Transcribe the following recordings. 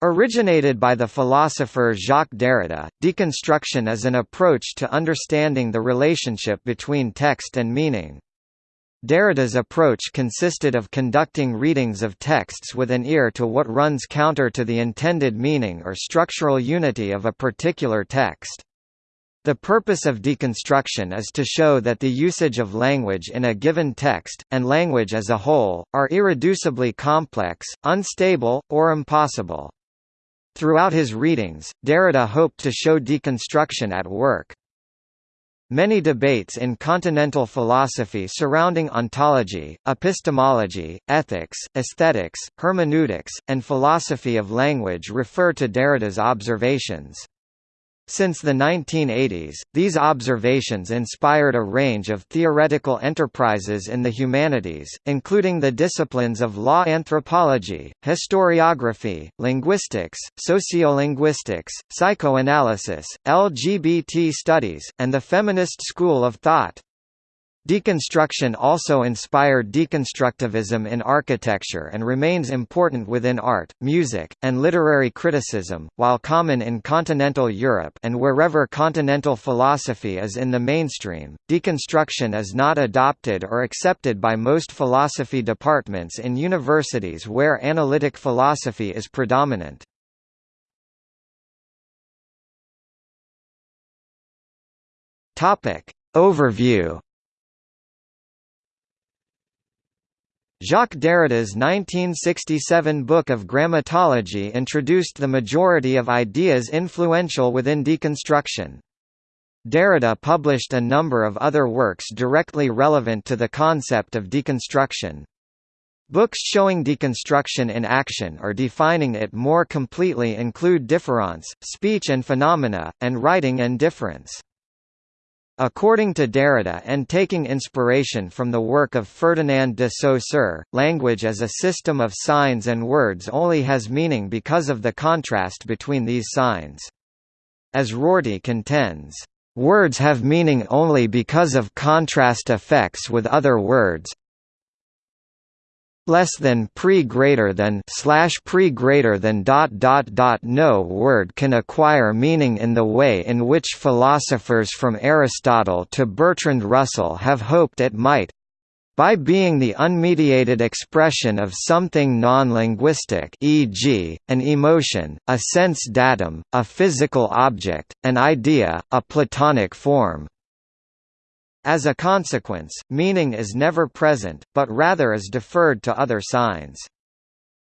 Originated by the philosopher Jacques Derrida, deconstruction is an approach to understanding the relationship between text and meaning. Derrida's approach consisted of conducting readings of texts with an ear to what runs counter to the intended meaning or structural unity of a particular text. The purpose of deconstruction is to show that the usage of language in a given text, and language as a whole, are irreducibly complex, unstable, or impossible. Throughout his readings, Derrida hoped to show deconstruction at work. Many debates in continental philosophy surrounding ontology, epistemology, ethics, aesthetics, hermeneutics, and philosophy of language refer to Derrida's observations. Since the 1980s, these observations inspired a range of theoretical enterprises in the humanities, including the disciplines of law anthropology, historiography, linguistics, sociolinguistics, psychoanalysis, LGBT studies, and the feminist school of thought. Deconstruction also inspired deconstructivism in architecture and remains important within art, music, and literary criticism, while common in continental Europe and wherever continental philosophy is in the mainstream. Deconstruction is not adopted or accepted by most philosophy departments in universities where analytic philosophy is predominant. Overview Jacques Derrida's 1967 book of grammatology introduced the majority of ideas influential within deconstruction. Derrida published a number of other works directly relevant to the concept of deconstruction. Books showing deconstruction in action or defining it more completely include Difference, Speech and Phenomena, and Writing and Difference. According to Derrida and taking inspiration from the work of Ferdinand de Saussure, language as a system of signs and words only has meaning because of the contrast between these signs. As Rorty contends, "...words have meaning only because of contrast effects with other words, less than pre greater than slash pre greater than dot dot dot no word can acquire meaning in the way in which philosophers from Aristotle to Bertrand Russell have hoped it might by being the unmediated expression of something non-linguistic e.g., an emotion, a sense datum, a physical object, an idea, a Platonic form. As a consequence, meaning is never present, but rather is deferred to other signs.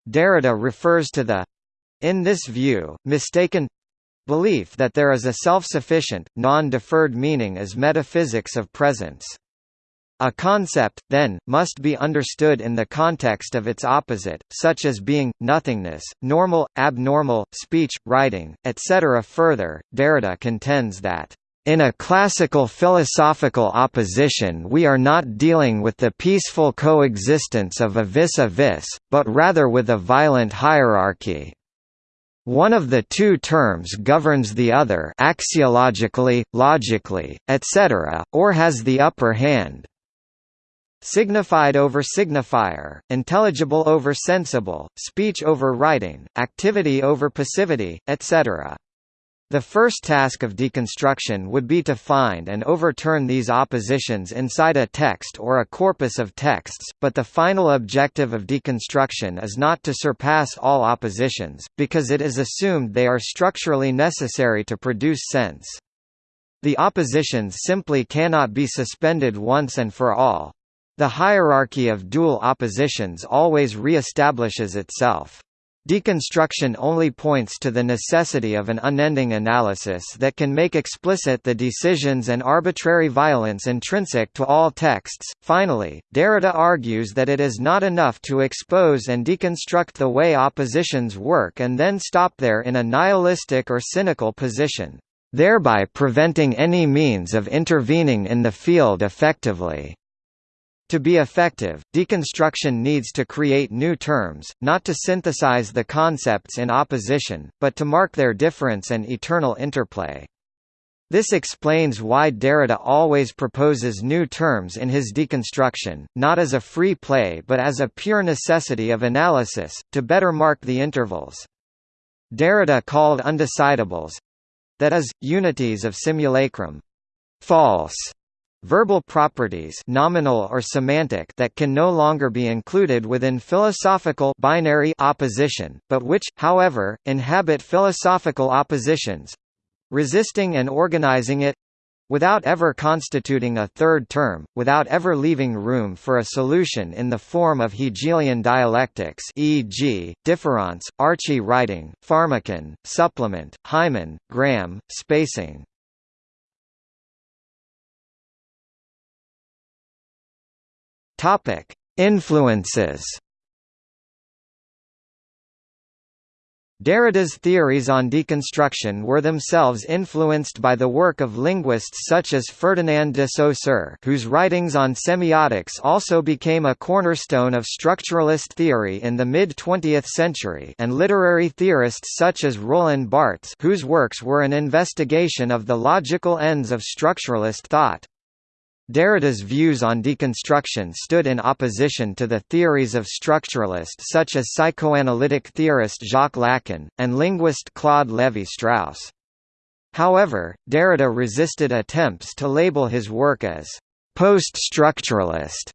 Derrida refers to the in this view, mistaken belief that there is a self-sufficient, non-deferred meaning as metaphysics of presence. A concept, then, must be understood in the context of its opposite, such as being, nothingness, normal, abnormal, speech, writing, etc. Further, Derrida contends that in a classical philosophical opposition we are not dealing with the peaceful coexistence of a vis-a-vis, -vis, but rather with a violent hierarchy. One of the two terms governs the other axiologically, logically, etc., or has the upper hand. Signified over signifier, intelligible over sensible, speech over writing, activity over passivity, etc. The first task of deconstruction would be to find and overturn these oppositions inside a text or a corpus of texts, but the final objective of deconstruction is not to surpass all oppositions, because it is assumed they are structurally necessary to produce sense. The oppositions simply cannot be suspended once and for all. The hierarchy of dual oppositions always re-establishes itself. Deconstruction only points to the necessity of an unending analysis that can make explicit the decisions and arbitrary violence intrinsic to all texts. Finally, Derrida argues that it is not enough to expose and deconstruct the way oppositions work and then stop there in a nihilistic or cynical position, thereby preventing any means of intervening in the field effectively. To be effective, deconstruction needs to create new terms, not to synthesize the concepts in opposition, but to mark their difference and eternal interplay. This explains why Derrida always proposes new terms in his deconstruction, not as a free play but as a pure necessity of analysis, to better mark the intervals. Derrida called undecidables—that is, unities of simulacrum false verbal properties nominal or semantic that can no longer be included within philosophical binary opposition, but which, however, inhabit philosophical oppositions resisting and organizing it without ever constituting a third term, without ever leaving room for a solution in the form of Hegelian dialectics e.g., difference, archi-writing, Pharmakon, supplement, hymen, Graham, spacing. Influences Derrida's theories on deconstruction were themselves influenced by the work of linguists such as Ferdinand de Saussure whose writings on semiotics also became a cornerstone of structuralist theory in the mid-20th century and literary theorists such as Roland Barthes whose works were an investigation of the logical ends of structuralist thought. Derrida's views on deconstruction stood in opposition to the theories of structuralists such as psychoanalytic theorist Jacques Lacan, and linguist Claude Lévi-Strauss. However, Derrida resisted attempts to label his work as post-structuralist.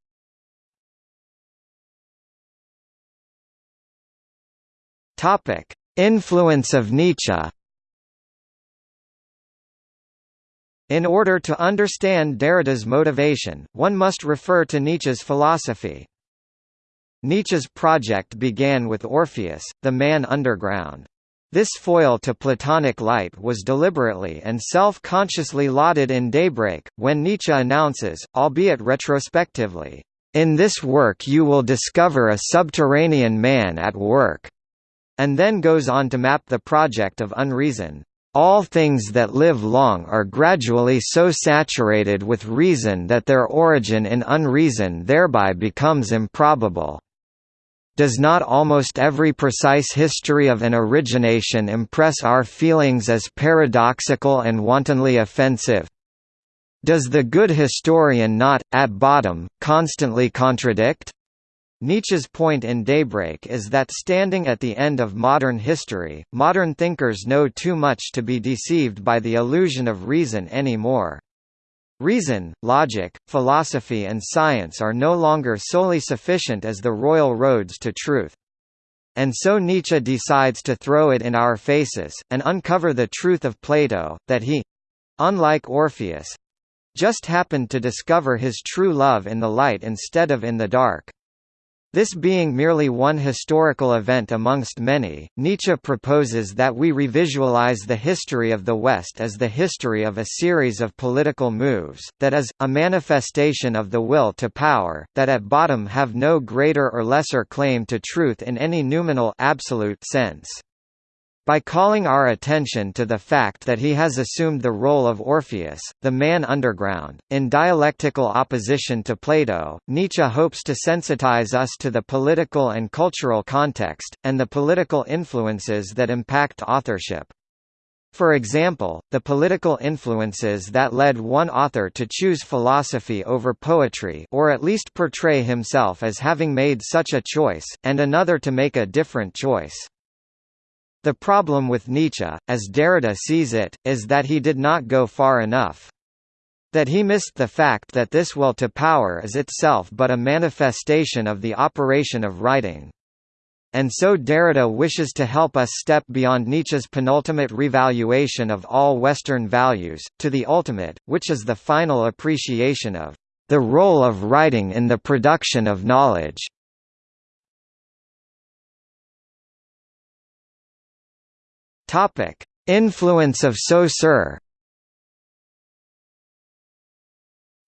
Influence of Nietzsche In order to understand Derrida's motivation, one must refer to Nietzsche's philosophy. Nietzsche's project began with Orpheus, the man underground. This foil to Platonic light was deliberately and self-consciously lauded in Daybreak, when Nietzsche announces, albeit retrospectively, "...in this work you will discover a subterranean man at work," and then goes on to map the project of unreason. All things that live long are gradually so saturated with reason that their origin in unreason thereby becomes improbable. Does not almost every precise history of an origination impress our feelings as paradoxical and wantonly offensive? Does the good historian not, at bottom, constantly contradict? Nietzsche's point in Daybreak is that standing at the end of modern history, modern thinkers know too much to be deceived by the illusion of reason anymore. Reason, logic, philosophy and science are no longer solely sufficient as the royal roads to truth. And so Nietzsche decides to throw it in our faces, and uncover the truth of Plato, that he—unlike Orpheus—just happened to discover his true love in the light instead of in the dark. This being merely one historical event amongst many, Nietzsche proposes that we revisualize the history of the West as the history of a series of political moves, that is, a manifestation of the will to power, that at bottom have no greater or lesser claim to truth in any noumenal absolute sense. By calling our attention to the fact that he has assumed the role of Orpheus, the man underground, in dialectical opposition to Plato, Nietzsche hopes to sensitize us to the political and cultural context, and the political influences that impact authorship. For example, the political influences that led one author to choose philosophy over poetry or at least portray himself as having made such a choice, and another to make a different choice. The problem with Nietzsche, as Derrida sees it, is that he did not go far enough. That he missed the fact that this will to power is itself but a manifestation of the operation of writing. And so Derrida wishes to help us step beyond Nietzsche's penultimate revaluation of all Western values, to the ultimate, which is the final appreciation of the role of writing in the production of knowledge. Topic: Influence of Saussure.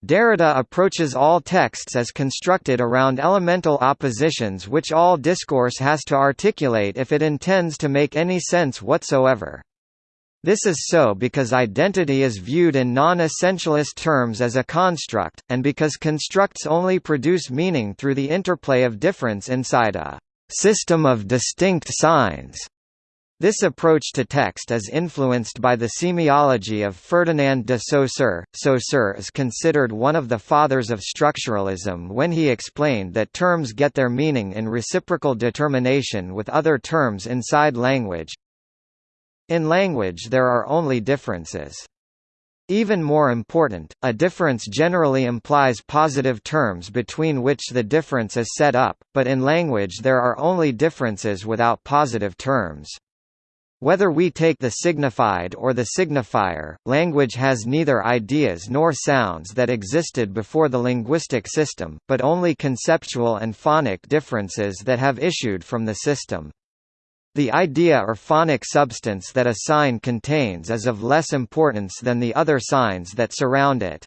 Derrida approaches all texts as constructed around elemental oppositions which all discourse has to articulate if it intends to make any sense whatsoever. This is so because identity is viewed in non-essentialist terms as a construct, and because constructs only produce meaning through the interplay of difference inside a system of distinct signs. This approach to text is influenced by the semiology of Ferdinand de Saussure. Saussure is considered one of the fathers of structuralism when he explained that terms get their meaning in reciprocal determination with other terms inside language. In language there are only differences. Even more important, a difference generally implies positive terms between which the difference is set up, but in language there are only differences without positive terms. Whether we take the signified or the signifier, language has neither ideas nor sounds that existed before the linguistic system, but only conceptual and phonic differences that have issued from the system. The idea or phonic substance that a sign contains is of less importance than the other signs that surround it.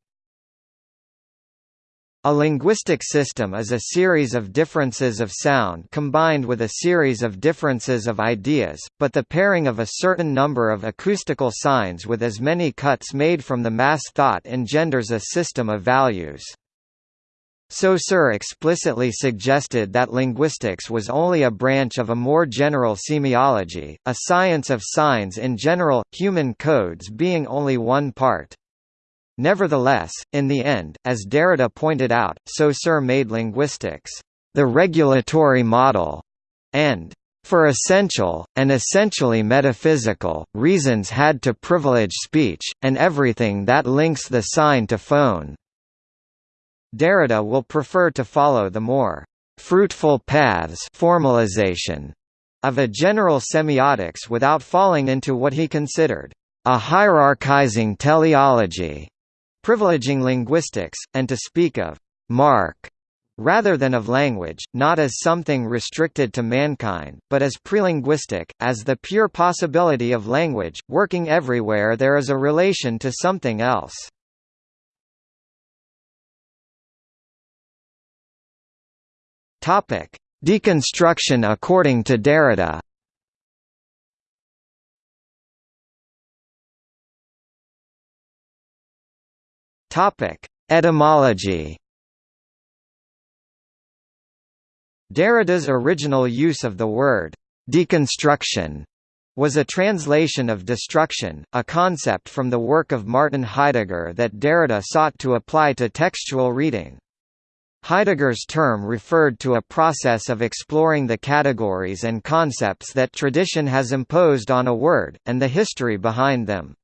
A linguistic system is a series of differences of sound combined with a series of differences of ideas, but the pairing of a certain number of acoustical signs with as many cuts made from the mass thought engenders a system of values. Saussure explicitly suggested that linguistics was only a branch of a more general semiology, a science of signs in general, human codes being only one part. Nevertheless, in the end, as Derrida pointed out, Saussure made linguistics, the regulatory model, and for essential, and essentially metaphysical, reasons had to privilege speech, and everything that links the sign to phone. Derrida will prefer to follow the more fruitful paths formalization of a general semiotics without falling into what he considered a hierarchizing teleology, privileging linguistics, and to speak of mark rather than of language, not as something restricted to mankind, but as prelinguistic, as the pure possibility of language, working everywhere there is a relation to something else. Deconstruction according to Derrida. Topic: Etymology. Derrida's original use of the word deconstruction was a translation of destruction, a concept from the work of Martin Heidegger that Derrida sought to apply to textual reading. Heidegger's term referred to a process of exploring the categories and concepts that tradition has imposed on a word, and the history behind them.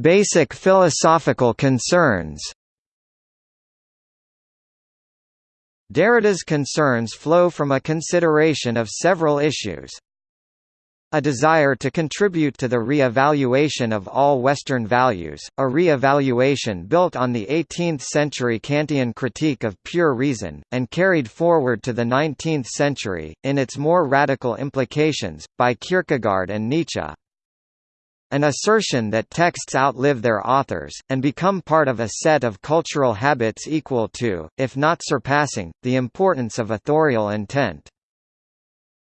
Basic philosophical concerns. Derrida's concerns flow from a consideration of several issues, a desire to contribute to the re-evaluation of all Western values, a re-evaluation built on the 18th-century Kantian critique of pure reason, and carried forward to the 19th century, in its more radical implications, by Kierkegaard and Nietzsche. An assertion that texts outlive their authors, and become part of a set of cultural habits equal to, if not surpassing, the importance of authorial intent.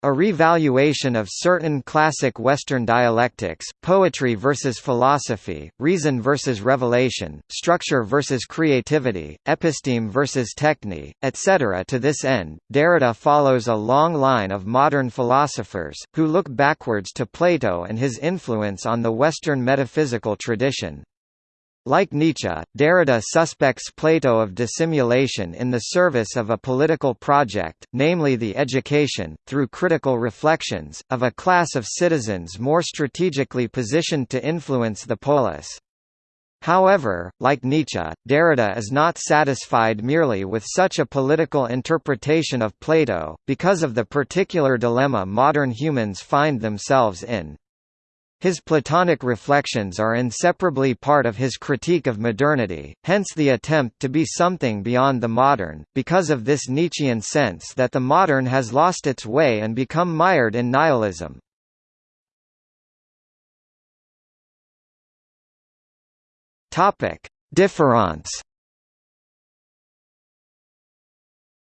A revaluation of certain classic Western dialectics, poetry versus philosophy, reason versus revelation, structure versus creativity, episteme versus techne, etc. To this end, Derrida follows a long line of modern philosophers, who look backwards to Plato and his influence on the Western metaphysical tradition. Like Nietzsche, Derrida suspects Plato of dissimulation in the service of a political project, namely the education, through critical reflections, of a class of citizens more strategically positioned to influence the polis. However, like Nietzsche, Derrida is not satisfied merely with such a political interpretation of Plato, because of the particular dilemma modern humans find themselves in. His Platonic reflections are inseparably part of his critique of modernity, hence the attempt to be something beyond the modern, because of this Nietzschean sense that the modern has lost its way and become mired in nihilism. Difference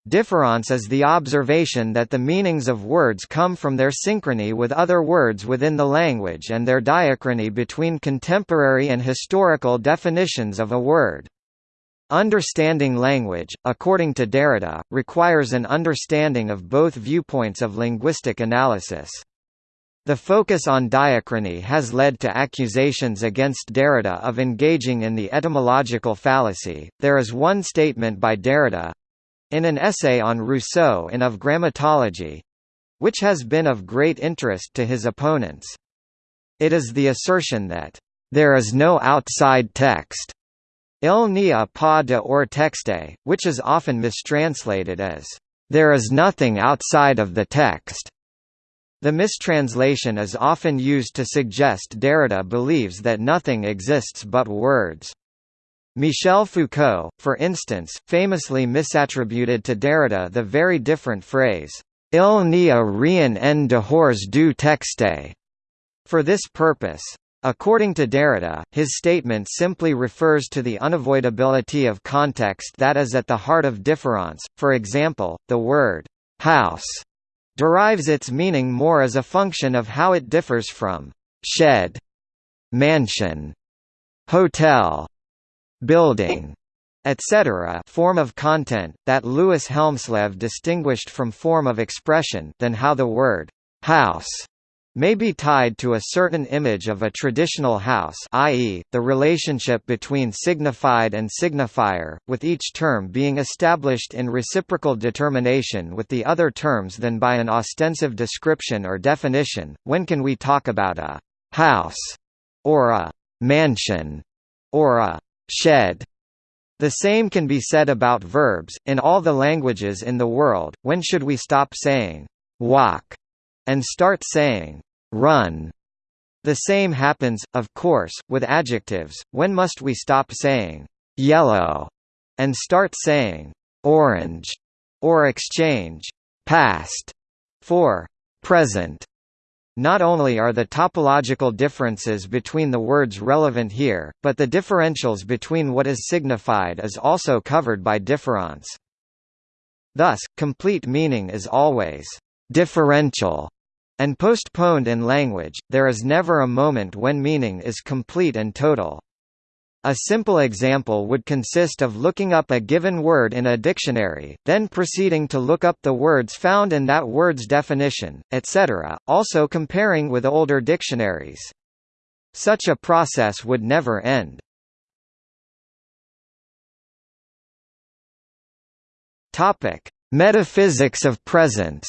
Difference is the observation that the meanings of words come from their synchrony with other words within the language and their diachrony between contemporary and historical definitions of a word. Understanding language, according to Derrida, requires an understanding of both viewpoints of linguistic analysis. The focus on diachrony has led to accusations against Derrida of engaging in the etymological fallacy. There is one statement by Derrida in an essay on Rousseau in Of Grammatology—which has been of great interest to his opponents. It is the assertion that, "...there is no outside text." Il n'y a pas de hors texte, which is often mistranslated as, "...there is nothing outside of the text." The mistranslation is often used to suggest Derrida believes that nothing exists but words. Michel Foucault, for instance, famously misattributed to Derrida the very different phrase, Il n'y a rien en dehors du texte, for this purpose. According to Derrida, his statement simply refers to the unavoidability of context that is at the heart of difference. For example, the word house derives its meaning more as a function of how it differs from shed, mansion, hotel, building, etc. form of content, that Louis Hjelmslev distinguished from form of expression than how the word house may be tied to a certain image of a traditional house i.e., the relationship between signified and signifier, with each term being established in reciprocal determination with the other terms than by an ostensive description or definition. When can we talk about a «house» or a «mansion» or a «shed»? The same can be said about verbs, in all the languages in the world, when should we stop saying «walk» and start saying run. The same happens, of course, with adjectives. When must we stop saying yellow and start saying orange or exchange past for present? Not only are the topological differences between the words relevant here, but the differentials between what is signified is also covered by difference. Thus, complete meaning is always differential and postponed in language, there is never a moment when meaning is complete and total. A simple example would consist of looking up a given word in a dictionary, then proceeding to look up the words found in that word's definition, etc., also comparing with older dictionaries. Such a process would never end. Metaphysics of presence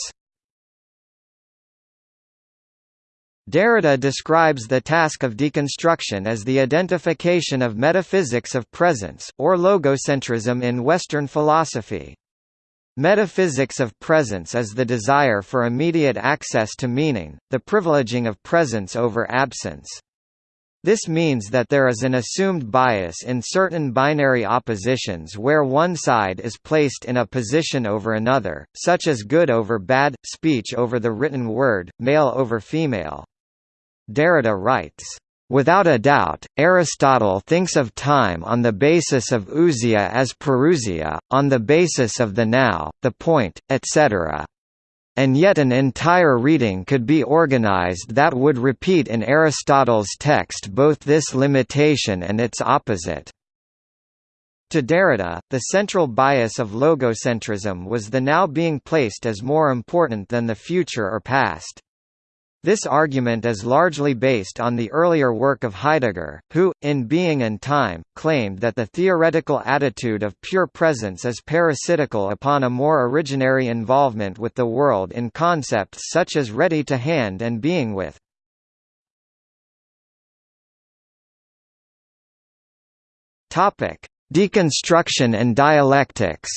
Derrida describes the task of deconstruction as the identification of metaphysics of presence, or logocentrism in Western philosophy. Metaphysics of presence is the desire for immediate access to meaning, the privileging of presence over absence. This means that there is an assumed bias in certain binary oppositions where one side is placed in a position over another, such as good over bad, speech over the written word, male over female. Derrida writes, Without a doubt, Aristotle thinks of time on the basis of ousia as parousia, on the basis of the now, the point, etc. And yet an entire reading could be organized that would repeat in Aristotle's text both this limitation and its opposite. To Derrida, the central bias of logocentrism was the now being placed as more important than the future or past. This argument is largely based on the earlier work of Heidegger, who, in Being and Time, claimed that the theoretical attitude of pure presence is parasitical upon a more originary involvement with the world in concepts such as ready to hand and being with. Deconstruction and dialectics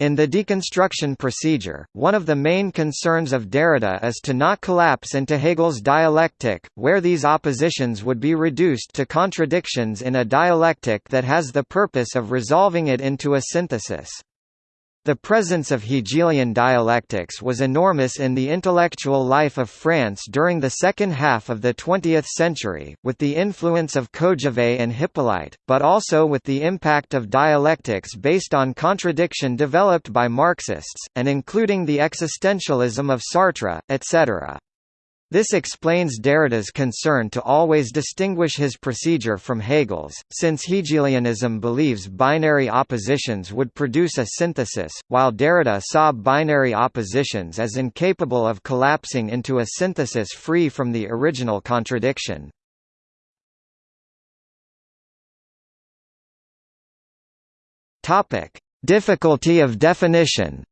In the deconstruction procedure, one of the main concerns of Derrida is to not collapse into Hegel's dialectic, where these oppositions would be reduced to contradictions in a dialectic that has the purpose of resolving it into a synthesis. The presence of Hegelian dialectics was enormous in the intellectual life of France during the second half of the 20th century, with the influence of Kojève and Hyppolite, but also with the impact of dialectics based on contradiction developed by Marxists, and including the existentialism of Sartre, etc. This explains Derrida's concern to always distinguish his procedure from Hegel's, since Hegelianism believes binary oppositions would produce a synthesis, while Derrida saw binary oppositions as incapable of collapsing into a synthesis free from the original contradiction. Difficulty of definition.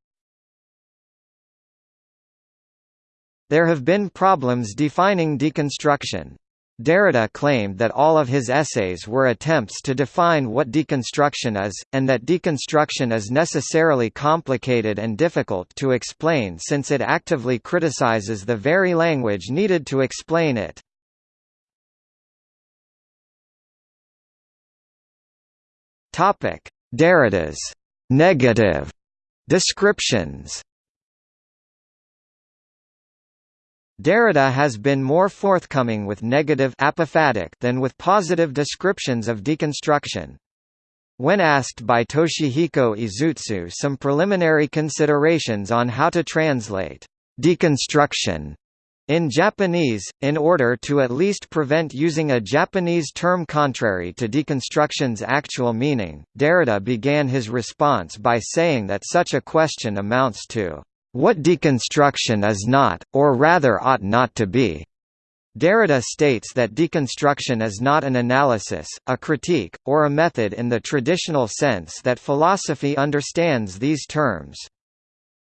There have been problems defining deconstruction. Derrida claimed that all of his essays were attempts to define what deconstruction is, and that deconstruction is necessarily complicated and difficult to explain since it actively criticizes the very language needed to explain it. Derrida's negative descriptions Derrida has been more forthcoming with negative apophatic than with positive descriptions of deconstruction. When asked by Toshihiko Izutsu some preliminary considerations on how to translate deconstruction in Japanese, in order to at least prevent using a Japanese term contrary to deconstruction's actual meaning, Derrida began his response by saying that such a question amounts to what deconstruction is not, or rather ought not to be. Derrida states that deconstruction is not an analysis, a critique, or a method in the traditional sense that philosophy understands these terms.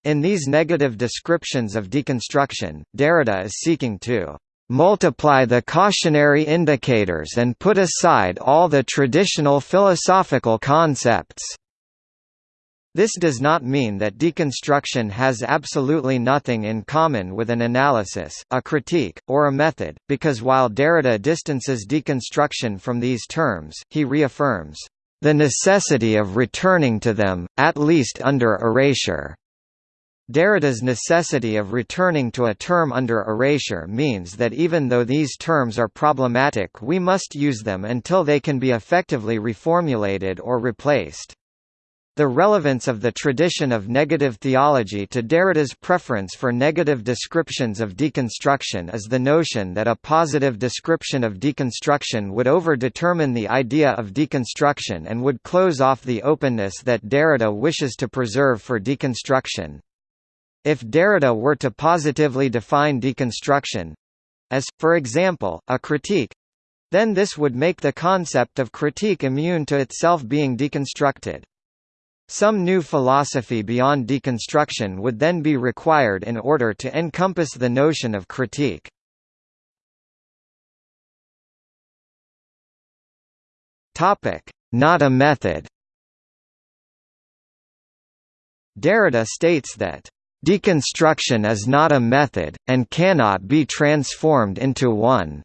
In these negative descriptions of deconstruction, Derrida is seeking to multiply the cautionary indicators and put aside all the traditional philosophical concepts. This does not mean that deconstruction has absolutely nothing in common with an analysis, a critique, or a method, because while Derrida distances deconstruction from these terms, he reaffirms, "...the necessity of returning to them, at least under erasure." Derrida's necessity of returning to a term under erasure means that even though these terms are problematic we must use them until they can be effectively reformulated or replaced. The relevance of the tradition of negative theology to Derrida's preference for negative descriptions of deconstruction is the notion that a positive description of deconstruction would over-determine the idea of deconstruction and would close off the openness that Derrida wishes to preserve for deconstruction. If Derrida were to positively define deconstruction—as, for example, a critique, then this would make the concept of critique immune to itself being deconstructed. Some new philosophy beyond deconstruction would then be required in order to encompass the notion of critique. Not a method Derrida states that, "...deconstruction is not a method, and cannot be transformed into one."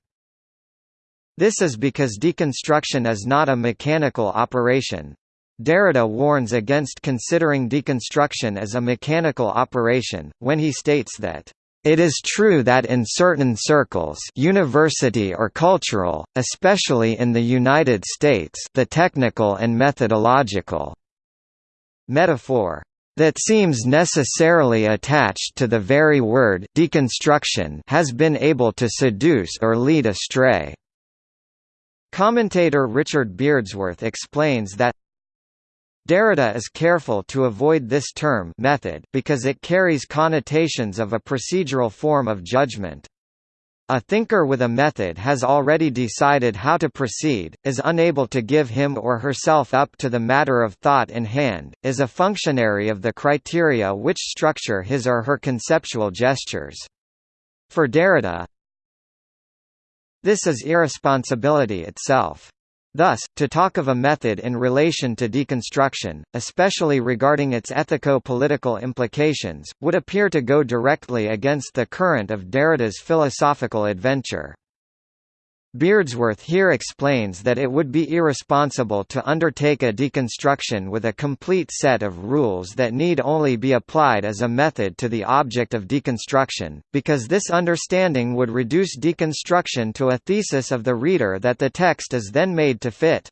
This is because deconstruction is not a mechanical operation, Derrida warns against considering deconstruction as a mechanical operation, when he states that it is true that in certain circles university or cultural, especially in the United States the technical and methodological metaphor that seems necessarily attached to the very word deconstruction has been able to seduce or lead astray. Commentator Richard Beardsworth explains that Derrida is careful to avoid this term method because it carries connotations of a procedural form of judgment. A thinker with a method has already decided how to proceed, is unable to give him or herself up to the matter of thought in hand, is a functionary of the criteria which structure his or her conceptual gestures. For Derrida, this is irresponsibility itself. Thus, to talk of a method in relation to deconstruction, especially regarding its ethico-political implications, would appear to go directly against the current of Derrida's philosophical adventure. Beardsworth here explains that it would be irresponsible to undertake a deconstruction with a complete set of rules that need only be applied as a method to the object of deconstruction, because this understanding would reduce deconstruction to a thesis of the reader that the text is then made to fit.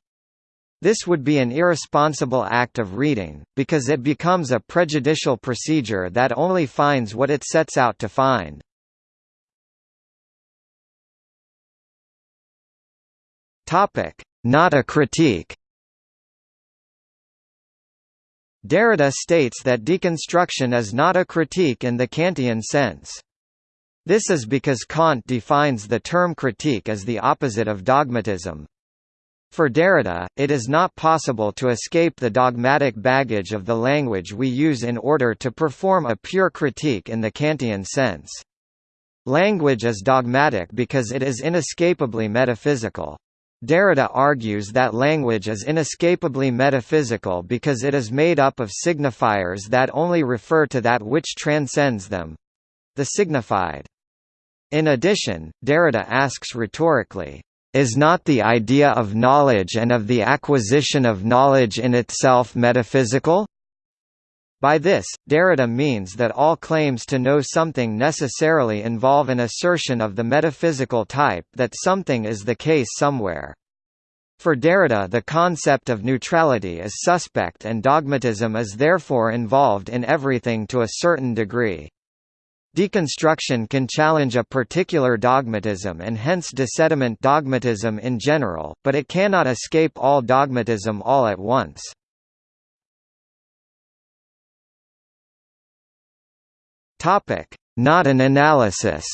This would be an irresponsible act of reading, because it becomes a prejudicial procedure that only finds what it sets out to find. Not a critique. Derrida states that deconstruction is not a critique in the Kantian sense. This is because Kant defines the term critique as the opposite of dogmatism. For Derrida, it is not possible to escape the dogmatic baggage of the language we use in order to perform a pure critique in the Kantian sense. Language is dogmatic because it is inescapably metaphysical. Derrida argues that language is inescapably metaphysical because it is made up of signifiers that only refer to that which transcends them—the signified. In addition, Derrida asks rhetorically, is not the idea of knowledge and of the acquisition of knowledge in itself metaphysical? By this, Derrida means that all claims to know something necessarily involve an assertion of the metaphysical type that something is the case somewhere. For Derrida the concept of neutrality is suspect and dogmatism is therefore involved in everything to a certain degree. Deconstruction can challenge a particular dogmatism and hence desediment dogmatism in general, but it cannot escape all dogmatism all at once. Not an analysis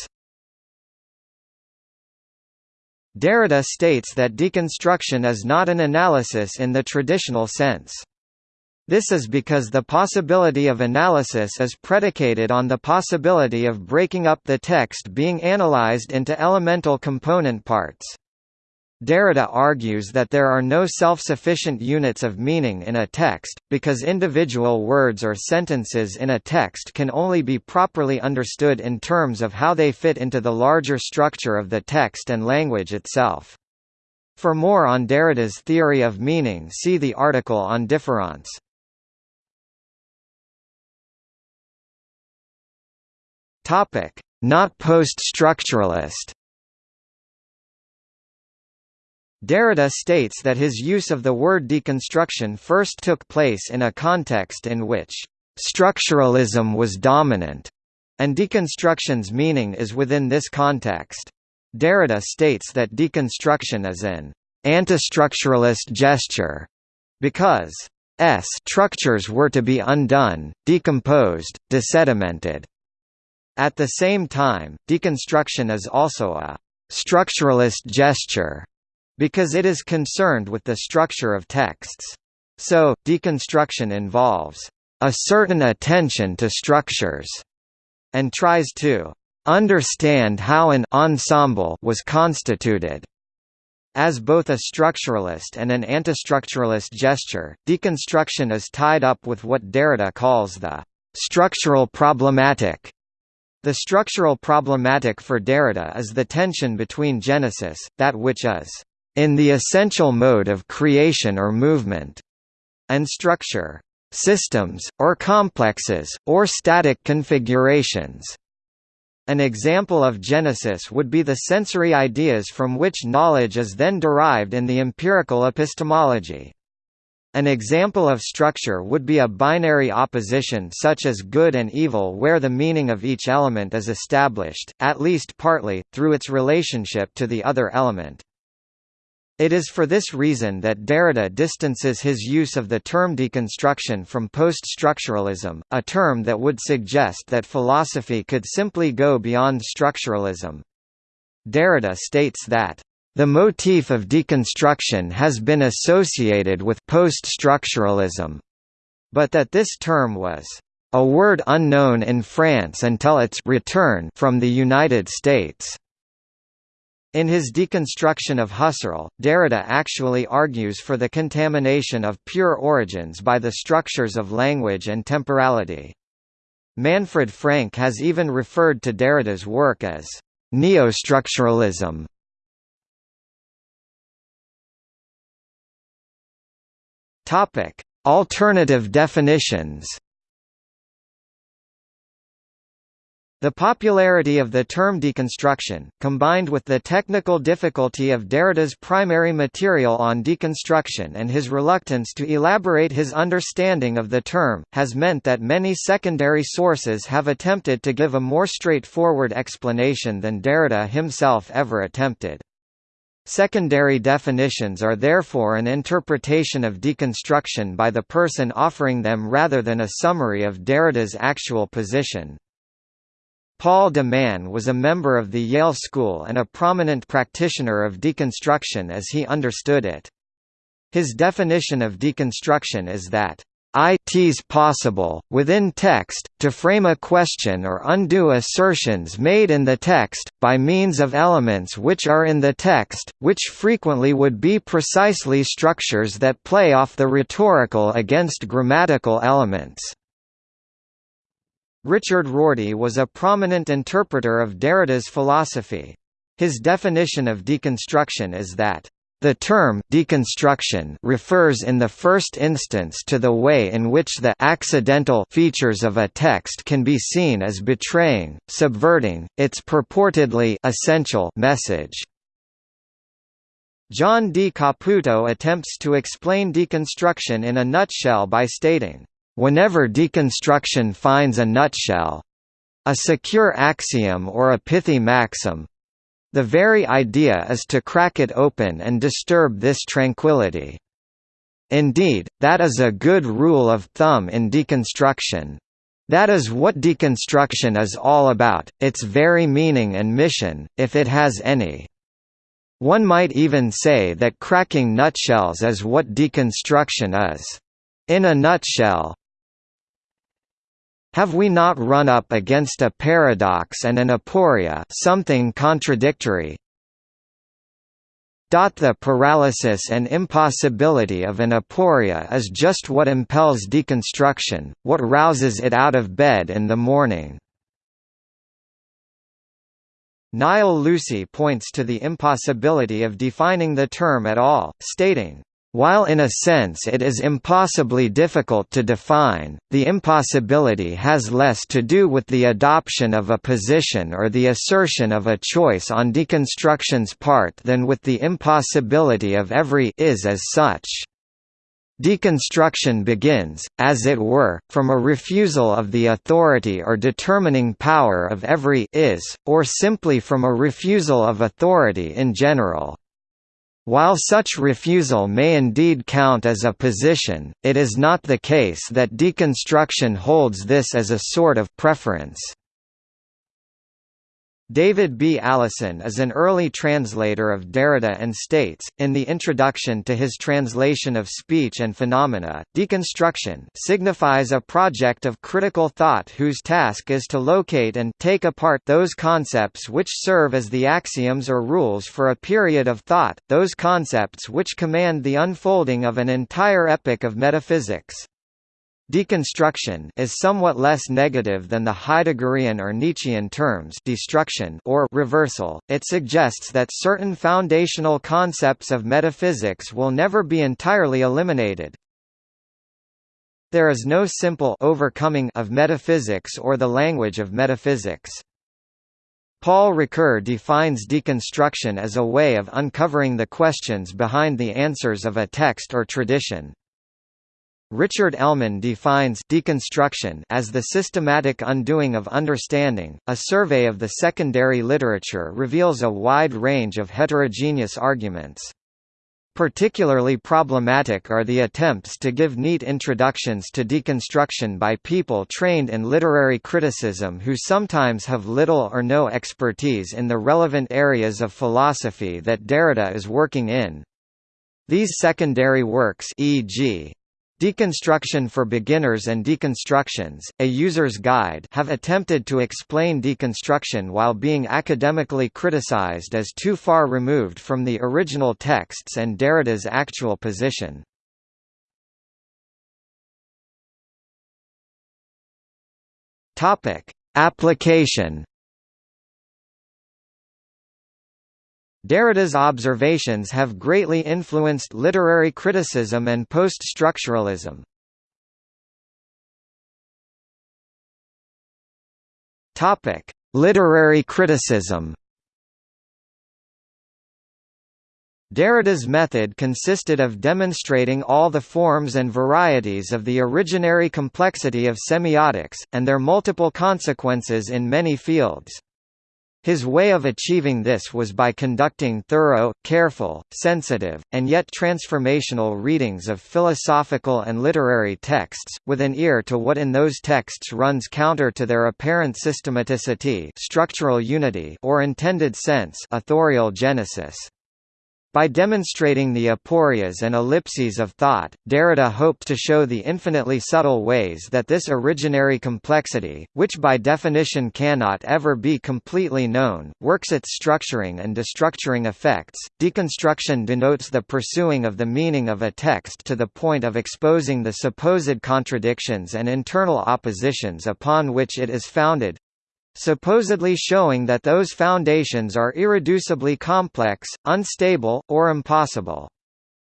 Derrida states that deconstruction is not an analysis in the traditional sense. This is because the possibility of analysis is predicated on the possibility of breaking up the text being analyzed into elemental component parts. Derrida argues that there are no self-sufficient units of meaning in a text, because individual words or sentences in a text can only be properly understood in terms of how they fit into the larger structure of the text and language itself. For more on Derrida's theory of meaning see the article on difference. Not post-structuralist. Derrida states that his use of the word deconstruction first took place in a context in which structuralism was dominant, and deconstruction's meaning is within this context. Derrida states that deconstruction is an antistructuralist gesture because s structures were to be undone, decomposed, desedimented, at the same time, deconstruction is also a «structuralist gesture» because it is concerned with the structure of texts. So, deconstruction involves «a certain attention to structures» and tries to «understand how an ensemble was constituted». As both a structuralist and an antistructuralist gesture, deconstruction is tied up with what Derrida calls the «structural problematic» The structural problematic for Derrida is the tension between genesis, that which is in the essential mode of creation or movement, and structure, systems, or complexes, or static configurations. An example of genesis would be the sensory ideas from which knowledge is then derived in the empirical epistemology. An example of structure would be a binary opposition such as good and evil where the meaning of each element is established, at least partly, through its relationship to the other element. It is for this reason that Derrida distances his use of the term deconstruction from post-structuralism, a term that would suggest that philosophy could simply go beyond structuralism. Derrida states that the motif of deconstruction has been associated with post-structuralism, but that this term was a word unknown in France until its return from the United States. In his deconstruction of Husserl, Derrida actually argues for the contamination of pure origins by the structures of language and temporality. Manfred Frank has even referred to Derrida's work as neostructuralism. Alternative definitions. The popularity of the term deconstruction, combined with the technical difficulty of Derrida's primary material on deconstruction and his reluctance to elaborate his understanding of the term, has meant that many secondary sources have attempted to give a more straightforward explanation than Derrida himself ever attempted. Secondary definitions are therefore an interpretation of deconstruction by the person offering them rather than a summary of Derrida's actual position. Paul de Man was a member of the Yale School and a prominent practitioner of deconstruction as he understood it. His definition of deconstruction is that it is possible, within text, to frame a question or undo assertions made in the text, by means of elements which are in the text, which frequently would be precisely structures that play off the rhetorical against grammatical elements. Richard Rorty was a prominent interpreter of Derrida's philosophy. His definition of deconstruction is that the term deconstruction refers in the first instance to the way in which the accidental features of a text can be seen as betraying, subverting, its purportedly essential message. John D. Caputo attempts to explain deconstruction in a nutshell by stating, "...whenever deconstruction finds a nutshell—a secure axiom or a pithy maxim, the very idea is to crack it open and disturb this tranquility. Indeed, that is a good rule of thumb in deconstruction. That is what deconstruction is all about, its very meaning and mission, if it has any. One might even say that cracking nutshells is what deconstruction is. In a nutshell, have we not run up against a paradox and an aporia something contradictory? The paralysis and impossibility of an aporia is just what impels deconstruction, what rouses it out of bed in the morning. Niall Lucy points to the impossibility of defining the term at all, stating, while in a sense it is impossibly difficult to define, the impossibility has less to do with the adoption of a position or the assertion of a choice on deconstruction's part than with the impossibility of every is as such. Deconstruction begins, as it were, from a refusal of the authority or determining power of every is, or simply from a refusal of authority in general. While such refusal may indeed count as a position, it is not the case that deconstruction holds this as a sort of preference. David B. Allison is an early translator of Derrida and states, in the introduction to his translation of Speech and Phenomena, deconstruction signifies a project of critical thought whose task is to locate and take apart those concepts which serve as the axioms or rules for a period of thought, those concepts which command the unfolding of an entire epoch of metaphysics. Deconstruction is somewhat less negative than the Heideggerian or Nietzschean terms destruction or reversal. It suggests that certain foundational concepts of metaphysics will never be entirely eliminated. There is no simple overcoming of metaphysics or the language of metaphysics. Paul Ricoeur defines deconstruction as a way of uncovering the questions behind the answers of a text or tradition. Richard Ellmann defines deconstruction as the systematic undoing of understanding. A survey of the secondary literature reveals a wide range of heterogeneous arguments. Particularly problematic are the attempts to give neat introductions to deconstruction by people trained in literary criticism who sometimes have little or no expertise in the relevant areas of philosophy that Derrida is working in. These secondary works e.g. Deconstruction for Beginners and Deconstructions, A User's Guide have attempted to explain deconstruction while being academically criticized as too far removed from the original texts and Derrida's actual position. Application Derrida's observations have greatly influenced literary criticism and post-structuralism. Topic: Literary criticism. Derrida's method consisted of demonstrating all the forms and varieties of the originary complexity of semiotics, and their multiple consequences in many fields. His way of achieving this was by conducting thorough, careful, sensitive, and yet transformational readings of philosophical and literary texts, with an ear to what in those texts runs counter to their apparent systematicity structural unity or intended sense authorial genesis. By demonstrating the aporias and ellipses of thought, Derrida hoped to show the infinitely subtle ways that this originary complexity, which by definition cannot ever be completely known, works its structuring and destructuring effects. Deconstruction denotes the pursuing of the meaning of a text to the point of exposing the supposed contradictions and internal oppositions upon which it is founded, supposedly showing that those foundations are irreducibly complex, unstable, or impossible.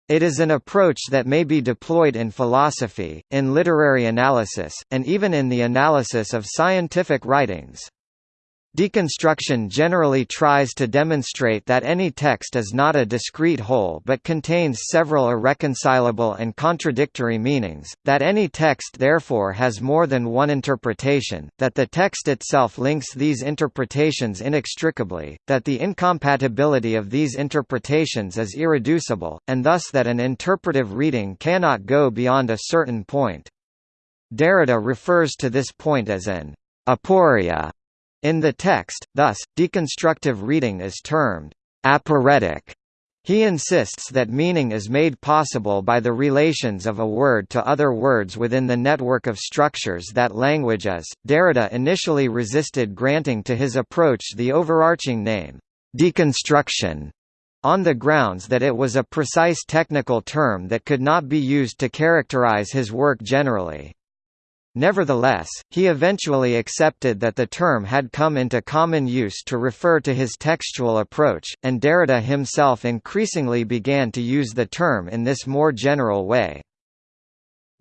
It is an approach that may be deployed in philosophy, in literary analysis, and even in the analysis of scientific writings. Deconstruction generally tries to demonstrate that any text is not a discrete whole but contains several irreconcilable and contradictory meanings, that any text therefore has more than one interpretation, that the text itself links these interpretations inextricably, that the incompatibility of these interpretations is irreducible, and thus that an interpretive reading cannot go beyond a certain point. Derrida refers to this point as an aporia in the text, thus, deconstructive reading is termed aporetic. He insists that meaning is made possible by the relations of a word to other words within the network of structures that language is. Derrida initially resisted granting to his approach the overarching name, deconstruction, on the grounds that it was a precise technical term that could not be used to characterize his work generally. Nevertheless, he eventually accepted that the term had come into common use to refer to his textual approach, and Derrida himself increasingly began to use the term in this more general way.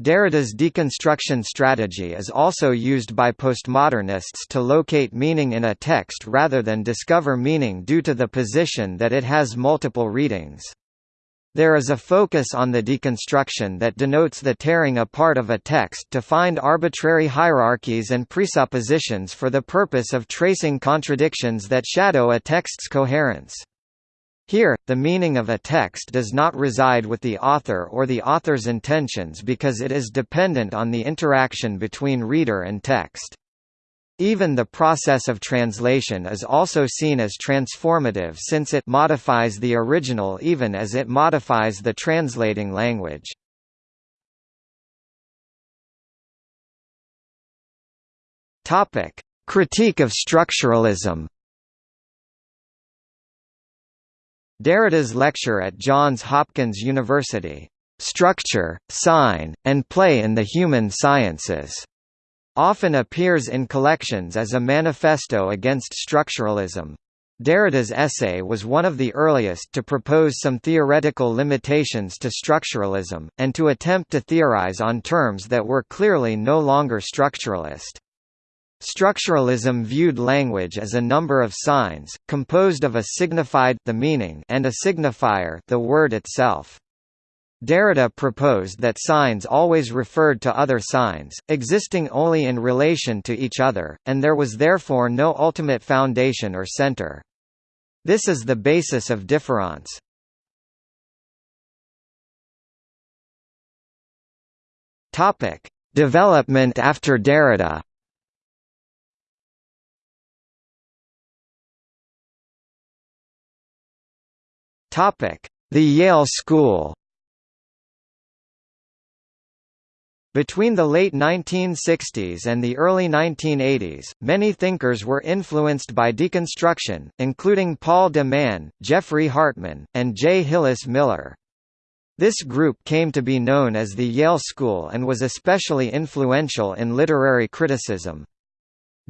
Derrida's deconstruction strategy is also used by postmodernists to locate meaning in a text rather than discover meaning due to the position that it has multiple readings. There is a focus on the deconstruction that denotes the tearing apart of a text to find arbitrary hierarchies and presuppositions for the purpose of tracing contradictions that shadow a text's coherence. Here, the meaning of a text does not reside with the author or the author's intentions because it is dependent on the interaction between reader and text. Even the process of translation is also seen as transformative since it modifies the original even as it modifies the translating language. Topic: Critique of structuralism. Derrida's lecture at Johns Hopkins University, "Structure, Sign, and Play in the Human Sciences." Often appears in collections as a manifesto against structuralism. Derrida's essay was one of the earliest to propose some theoretical limitations to structuralism, and to attempt to theorize on terms that were clearly no longer structuralist. Structuralism viewed language as a number of signs, composed of a signified the meaning and a signifier the word itself. Derrida proposed that signs always referred to other signs, existing only in relation to each other, and there was therefore no ultimate foundation or center. This is the basis of difference. Development after Derrida. The Yale School. Between the late 1960s and the early 1980s, many thinkers were influenced by deconstruction, including Paul de Man, Geoffrey Hartman, and J. Hillis Miller. This group came to be known as the Yale School and was especially influential in literary criticism.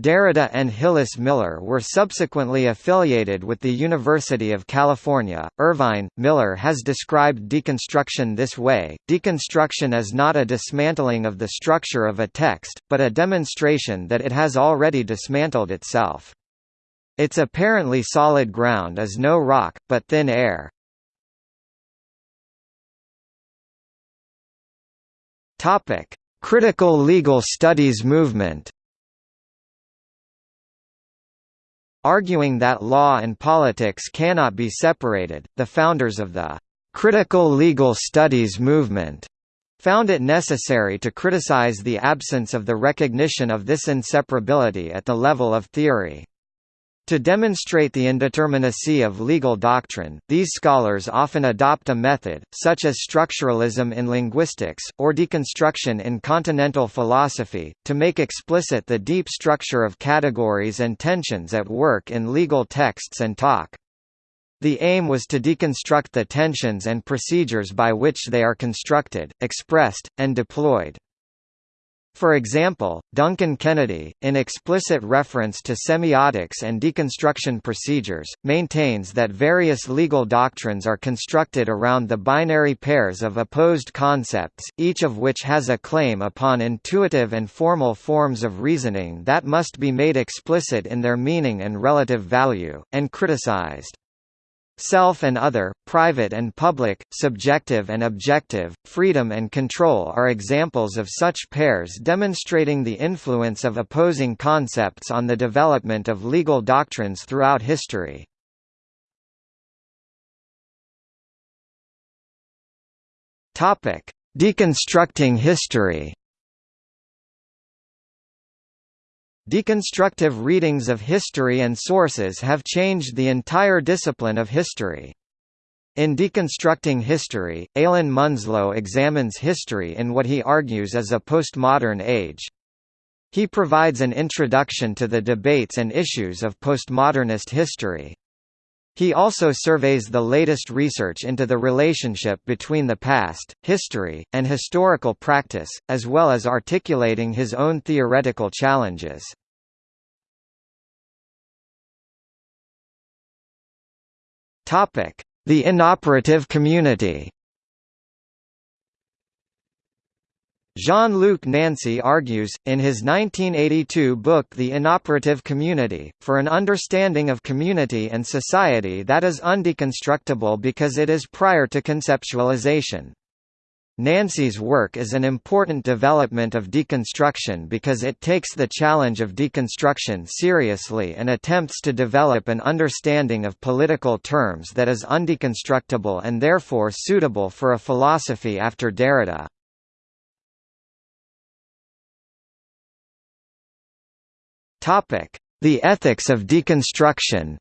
Derrida and Hillis Miller were subsequently affiliated with the University of California. Irvine Miller has described deconstruction this way deconstruction is not a dismantling of the structure of a text, but a demonstration that it has already dismantled itself. Its apparently solid ground is no rock, but thin air. Critical legal studies movement Arguing that law and politics cannot be separated, the founders of the critical legal studies movement found it necessary to criticize the absence of the recognition of this inseparability at the level of theory. To demonstrate the indeterminacy of legal doctrine, these scholars often adopt a method, such as structuralism in linguistics, or deconstruction in continental philosophy, to make explicit the deep structure of categories and tensions at work in legal texts and talk. The aim was to deconstruct the tensions and procedures by which they are constructed, expressed, and deployed. For example, Duncan Kennedy, in explicit reference to semiotics and deconstruction procedures, maintains that various legal doctrines are constructed around the binary pairs of opposed concepts, each of which has a claim upon intuitive and formal forms of reasoning that must be made explicit in their meaning and relative value, and criticized. Self and other, private and public, subjective and objective, freedom and control are examples of such pairs demonstrating the influence of opposing concepts on the development of legal doctrines throughout history. Deconstructing history Deconstructive readings of history and sources have changed the entire discipline of history. In Deconstructing History, Alan Munslow examines history in what he argues is a postmodern age. He provides an introduction to the debates and issues of postmodernist history. He also surveys the latest research into the relationship between the past, history, and historical practice, as well as articulating his own theoretical challenges. The inoperative community Jean-Luc Nancy argues, in his 1982 book The Inoperative Community, for an understanding of community and society that is undeconstructible because it is prior to conceptualization. Nancy's work is an important development of deconstruction because it takes the challenge of deconstruction seriously and attempts to develop an understanding of political terms that is undeconstructible and therefore suitable for a philosophy after Derrida. The ethics of deconstruction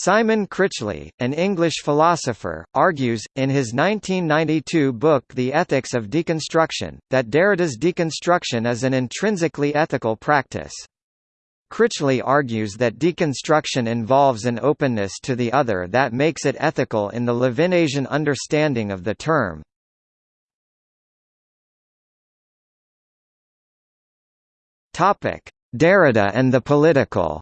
Simon Critchley, an English philosopher, argues, in his 1992 book The Ethics of Deconstruction, that Derrida's deconstruction is an intrinsically ethical practice. Critchley argues that deconstruction involves an openness to the other that makes it ethical in the Levinasian understanding of the term. Derrida and the political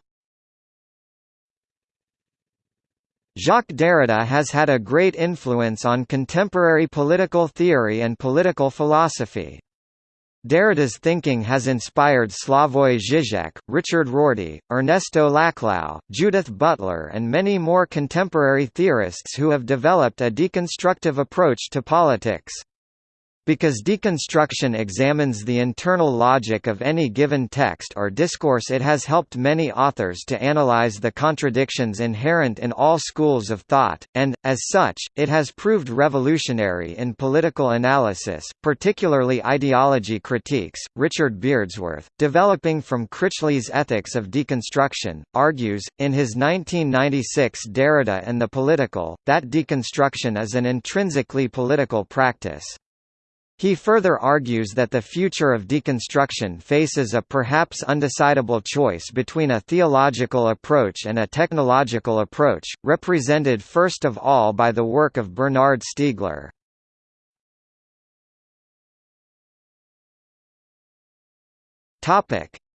Jacques Derrida has had a great influence on contemporary political theory and political philosophy. Derrida's thinking has inspired Slavoj Žižek, Richard Rorty, Ernesto Laclau, Judith Butler and many more contemporary theorists who have developed a deconstructive approach to politics. Because deconstruction examines the internal logic of any given text or discourse it has helped many authors to analyze the contradictions inherent in all schools of thought, and, as such, it has proved revolutionary in political analysis, particularly ideology critiques. Richard Beardsworth, developing from Critchley's Ethics of Deconstruction, argues, in his 1996 Derrida and the Political, that deconstruction is an intrinsically political practice. He further argues that the future of deconstruction faces a perhaps undecidable choice between a theological approach and a technological approach, represented first of all by the work of Bernard Stiegler.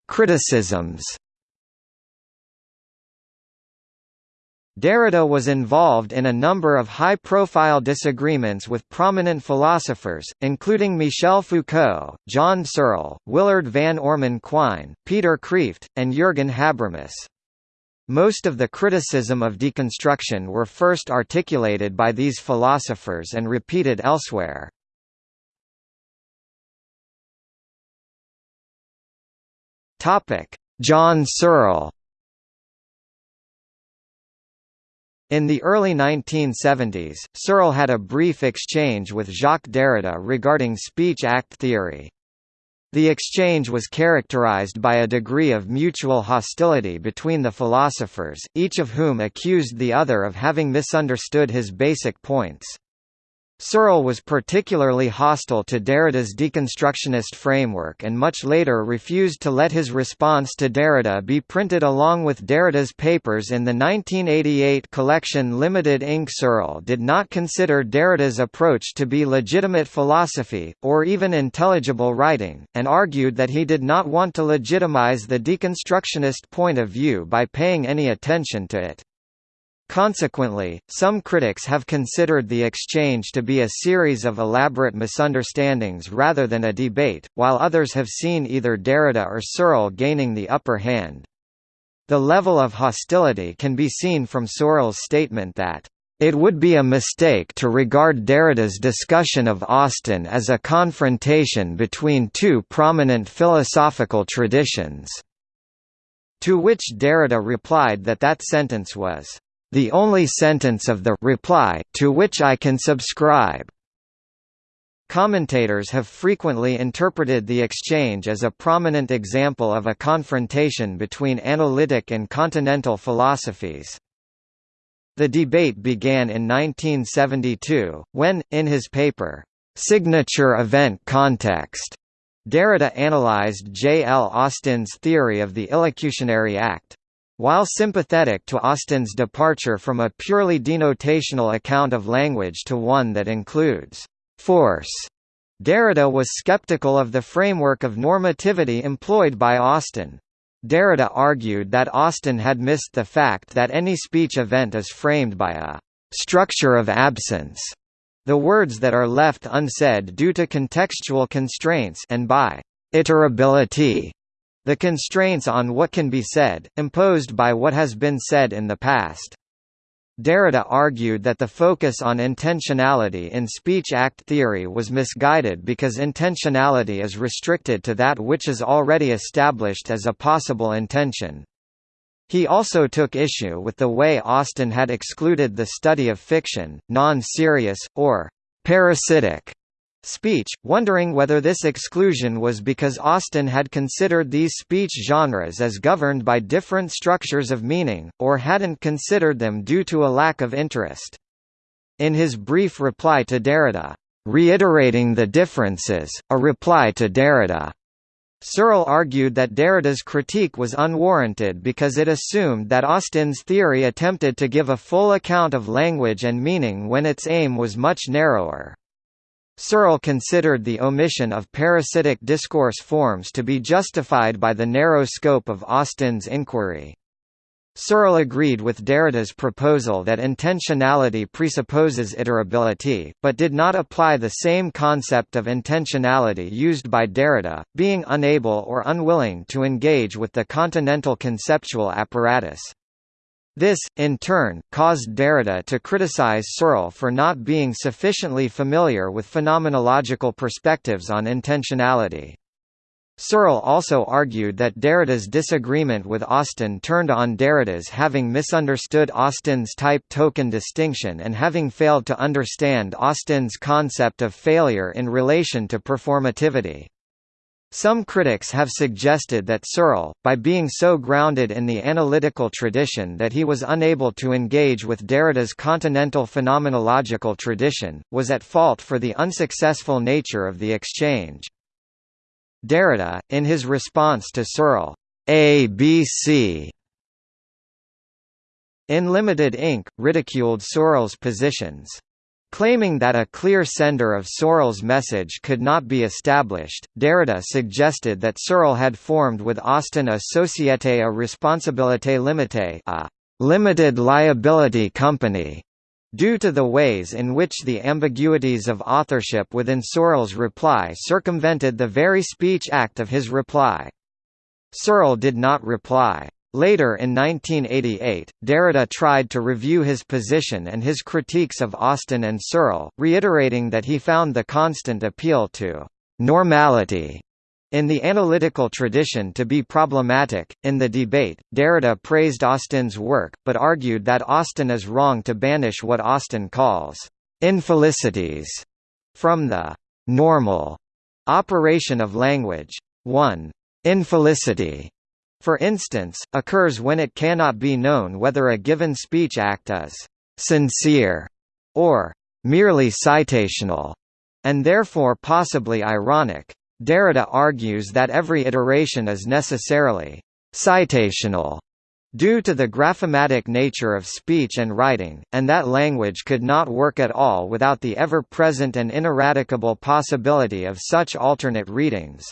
Criticisms Derrida was involved in a number of high-profile disagreements with prominent philosophers, including Michel Foucault, John Searle, Willard van Orman Quine, Peter Kreeft, and Jürgen Habermas. Most of the criticism of deconstruction were first articulated by these philosophers and repeated elsewhere. John Searle In the early 1970s, Searle had a brief exchange with Jacques Derrida regarding speech act theory. The exchange was characterized by a degree of mutual hostility between the philosophers, each of whom accused the other of having misunderstood his basic points. Searle was particularly hostile to Derrida's deconstructionist framework and much later refused to let his response to Derrida be printed along with Derrida's papers in the 1988 collection Limited Inc. Searle did not consider Derrida's approach to be legitimate philosophy, or even intelligible writing, and argued that he did not want to legitimize the deconstructionist point of view by paying any attention to it. Consequently, some critics have considered the exchange to be a series of elaborate misunderstandings rather than a debate, while others have seen either Derrida or Searle gaining the upper hand. The level of hostility can be seen from Searle's statement that, "...it would be a mistake to regard Derrida's discussion of Austin as a confrontation between two prominent philosophical traditions." To which Derrida replied that that sentence was the only sentence of the reply to which I can subscribe. Commentators have frequently interpreted the exchange as a prominent example of a confrontation between analytic and continental philosophies. The debate began in 1972, when, in his paper, Signature Event Context, Derrida analyzed J. L. Austin's theory of the illocutionary act. While sympathetic to Austin's departure from a purely denotational account of language to one that includes force, Derrida was skeptical of the framework of normativity employed by Austin. Derrida argued that Austin had missed the fact that any speech event is framed by a structure of absence, the words that are left unsaid due to contextual constraints and by iterability, the constraints on what can be said, imposed by what has been said in the past. Derrida argued that the focus on intentionality in speech act theory was misguided because intentionality is restricted to that which is already established as a possible intention. He also took issue with the way Austin had excluded the study of fiction, non-serious, or parasitic speech, wondering whether this exclusion was because Austin had considered these speech genres as governed by different structures of meaning, or hadn't considered them due to a lack of interest. In his brief reply to Derrida, "'Reiterating the Differences, a reply to Derrida' Searle argued that Derrida's critique was unwarranted because it assumed that Austin's theory attempted to give a full account of language and meaning when its aim was much narrower. Searle considered the omission of parasitic discourse forms to be justified by the narrow scope of Austin's inquiry. Searle agreed with Derrida's proposal that intentionality presupposes iterability, but did not apply the same concept of intentionality used by Derrida, being unable or unwilling to engage with the continental conceptual apparatus. This, in turn, caused Derrida to criticize Searle for not being sufficiently familiar with phenomenological perspectives on intentionality. Searle also argued that Derrida's disagreement with Austin turned on Derrida's having misunderstood Austin's type token distinction and having failed to understand Austin's concept of failure in relation to performativity. Some critics have suggested that Searle, by being so grounded in the analytical tradition that he was unable to engage with Derrida's continental phenomenological tradition, was at fault for the unsuccessful nature of the exchange. Derrida, in his response to Searle, ABC in Limited Inc., ridiculed Searle's positions. Claiming that a clear sender of Searle's message could not be established, Derrida suggested that Searle had formed with Austin a Société à responsabilité limitée a limited liability company, due to the ways in which the ambiguities of authorship within Searle's reply circumvented the very speech act of his reply. Searle did not reply. Later in 1988, Derrida tried to review his position and his critiques of Austin and Searle, reiterating that he found the constant appeal to «normality» in the analytical tradition to be problematic. In the debate, Derrida praised Austin's work, but argued that Austin is wrong to banish what Austin calls infelicities from the normal Operation of language. 1. Infelicity, for instance, occurs when it cannot be known whether a given speech act is sincere or merely citational, and therefore possibly ironic. Derrida argues that every iteration is necessarily citational due to the graphematic nature of speech and writing, and that language could not work at all without the ever-present and ineradicable possibility of such alternate readings.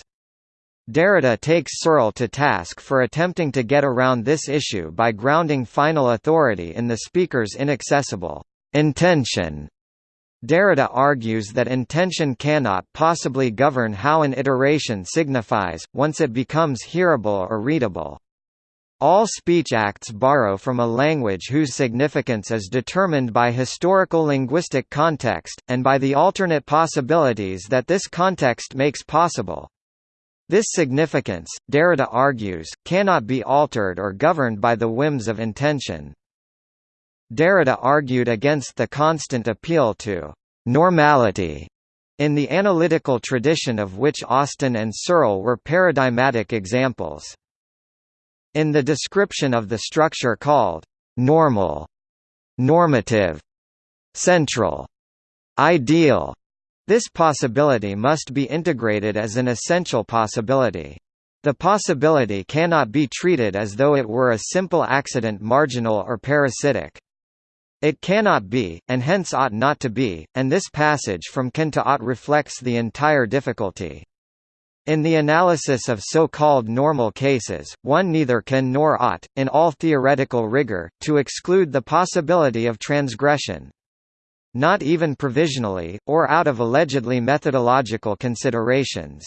Derrida takes Searle to task for attempting to get around this issue by grounding final authority in the speaker's inaccessible intention. Derrida argues that intention cannot possibly govern how an iteration signifies, once it becomes hearable or readable. All speech acts borrow from a language whose significance is determined by historical linguistic context, and by the alternate possibilities that this context makes possible. This significance, Derrida argues, cannot be altered or governed by the whims of intention. Derrida argued against the constant appeal to «normality» in the analytical tradition of which Austin and Searle were paradigmatic examples. In the description of the structure called «normal», «normative», «central», «ideal», this possibility must be integrated as an essential possibility. The possibility cannot be treated as though it were a simple accident marginal or parasitic. It cannot be, and hence ought not to be, and this passage from can to ought reflects the entire difficulty. In the analysis of so-called normal cases, one neither can nor ought, in all theoretical rigor, to exclude the possibility of transgression, not even provisionally, or out of allegedly methodological considerations.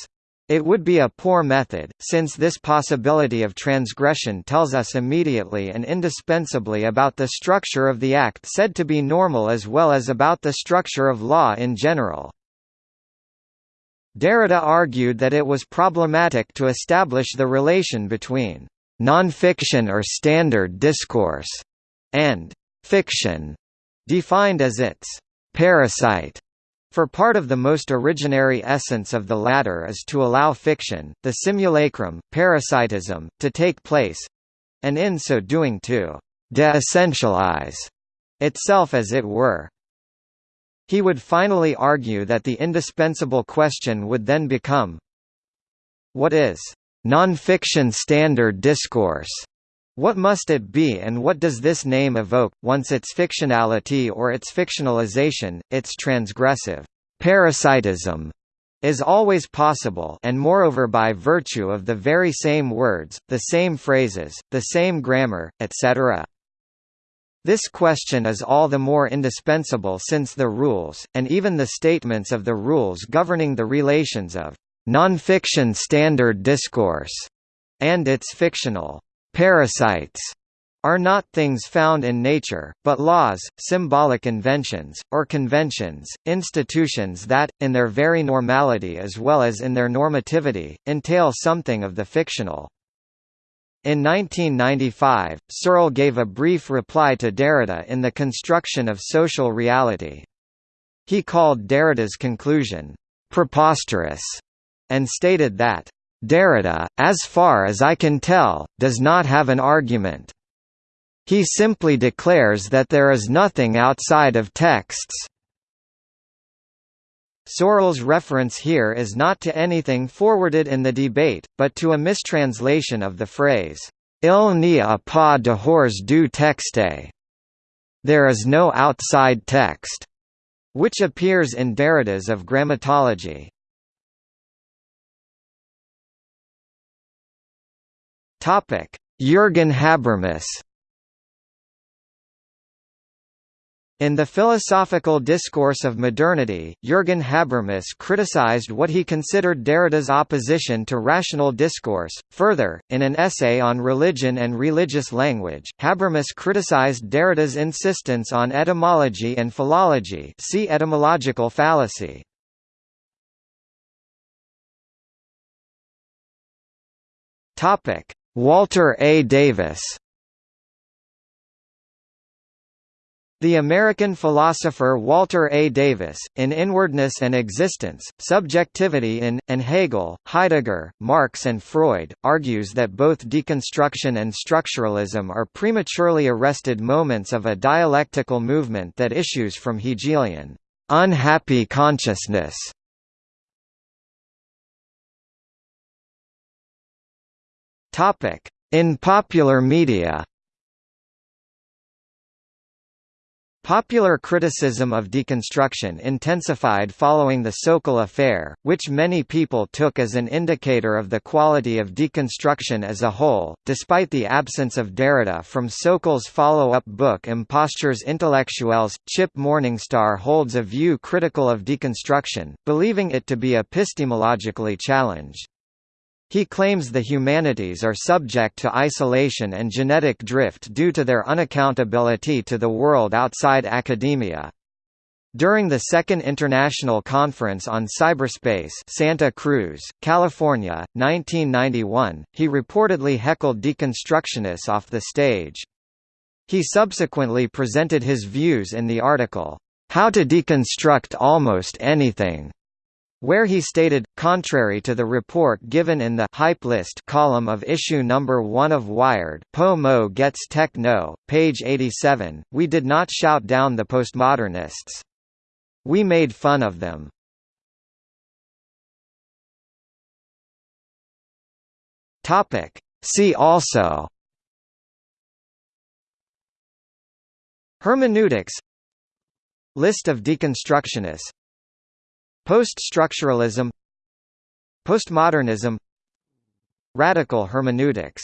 It would be a poor method, since this possibility of transgression tells us immediately and indispensably about the structure of the act said to be normal as well as about the structure of law in general. Derrida argued that it was problematic to establish the relation between non-fiction or standard discourse and fiction defined as its parasite. For part of the most originary essence of the latter is to allow fiction, the simulacrum, parasitism, to take place and in so doing to de-essentialize itself as it were. He would finally argue that the indispensable question would then become What is non-fiction standard discourse? What must it be and what does this name evoke, once its fictionality or its fictionalization, its transgressive parasitism is always possible and moreover by virtue of the very same words, the same phrases, the same grammar, etc. This question is all the more indispensable since the rules, and even the statements of the rules governing the relations of non-fiction standard discourse and its fictional Parasites are not things found in nature, but laws, symbolic inventions, or conventions, institutions that, in their very normality as well as in their normativity, entail something of the fictional. In 1995, Searle gave a brief reply to Derrida in The Construction of Social Reality. He called Derrida's conclusion, "...preposterous", and stated that, Derrida, as far as I can tell, does not have an argument. He simply declares that there is nothing outside of texts. Searle's reference here is not to anything forwarded in the debate, but to a mistranslation of the phrase, Il n'y a pas de hors du texte. There is no outside text, which appears in Derrida's of Grammatology. Topic: Jürgen Habermas. In the Philosophical Discourse of Modernity, Jürgen Habermas criticized what he considered Derrida's opposition to rational discourse. Further, in an essay on religion and religious language, Habermas criticized Derrida's insistence on etymology and philology. See etymological fallacy. Topic: Walter A. Davis The American philosopher Walter A. Davis, in Inwardness and Existence, Subjectivity in, and Hegel, Heidegger, Marx and Freud, argues that both deconstruction and structuralism are prematurely arrested moments of a dialectical movement that issues from Hegelian, unhappy consciousness. In popular media Popular criticism of deconstruction intensified following the Sokal affair, which many people took as an indicator of the quality of deconstruction as a whole. Despite the absence of Derrida from Sokal's follow up book Impostures Intellectuelles, Chip Morningstar holds a view critical of deconstruction, believing it to be epistemologically challenged. He claims the humanities are subject to isolation and genetic drift due to their unaccountability to the world outside academia. During the Second International Conference on Cyberspace Santa Cruz, California, 1991, he reportedly heckled deconstructionists off the stage. He subsequently presented his views in the article, How to Deconstruct Almost Anything, where he stated, contrary to the report given in the hype list column of issue number 1 of Wired Po Mo Gets Tech No, page 87, we did not shout down the postmodernists. We made fun of them. See also Hermeneutics List of deconstructionists Post-structuralism Postmodernism Radical hermeneutics